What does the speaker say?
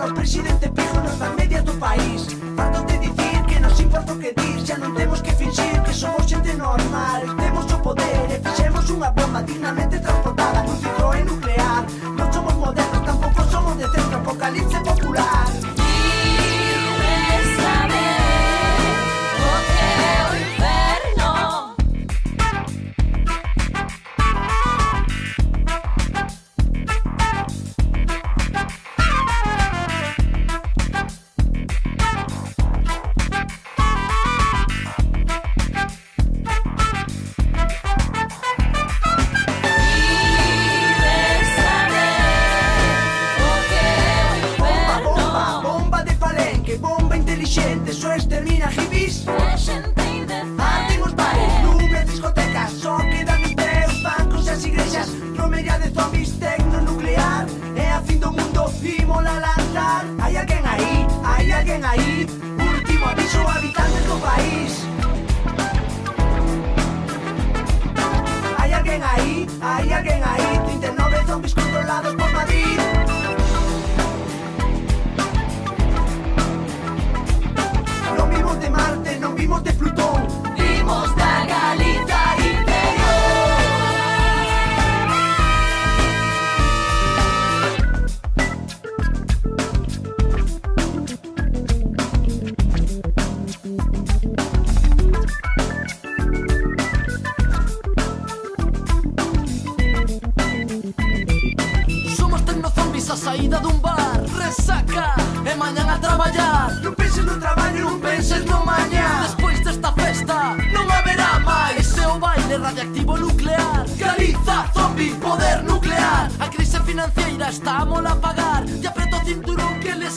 Coitados, presidente, pijo nos da media do país. Fartos de dicir que nos importa o que dir Xa non temos que fingir que somos xente normal. Temos o poder e fixemos unha broma dignamente transparente lindo mundo y mola al Hai alguén aí, hai alguén aí ahí. Último aviso, habitantes do país. Hai alguén aí, hai alguén aí 39 zombies controlados por a saída dun bar. Resaca e mañan a traballar. Non penses no traballo, non penses no mañá Despois desta festa non haberá máis. Ese o baile radiactivo nuclear. Galiza, zombi, poder nuclear. A crise financeira está a mola pagar. E apreto o cinturón que les